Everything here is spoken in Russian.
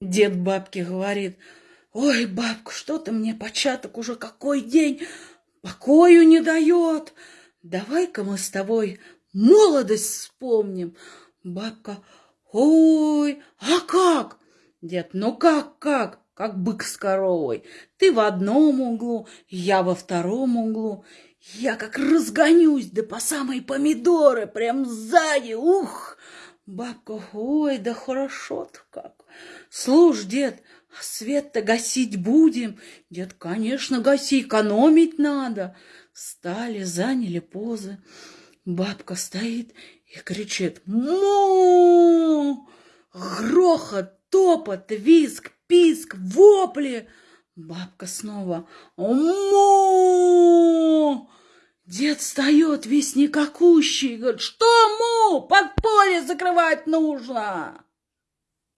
Дед бабке говорит, ой, бабка, что ты мне початок уже какой день покою не дает. Давай-ка мы с тобой молодость вспомним. Бабка, ой, а как? Дед, ну как, как? Как бык с коровой. Ты в одном углу, я во втором углу. Я как разгонюсь, да по самой помидоры, прям сзади, ух! Бабка, ой, да хорошо-то как. Слушай, дед, а свет-то гасить будем? Дед, конечно, гаси, экономить надо. Встали, заняли позы. Бабка стоит и кричит «Му!» Грохот, топот, визг, писк, вопли. Бабка снова «Му!» Дед встает весь никакущий, говорит, что му, подполье закрывать нужно.